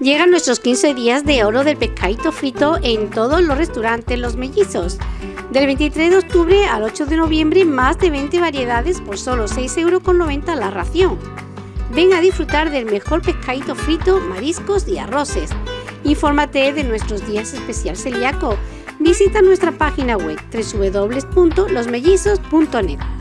Llegan nuestros 15 días de oro del pescadito frito en todos los restaurantes Los Mellizos. Del 23 de octubre al 8 de noviembre, más de 20 variedades por solo 6,90 euros la ración. Ven a disfrutar del mejor pescadito frito, mariscos y arroces. Infórmate de nuestros días especial celíaco. Visita nuestra página web www.losmellizos.net.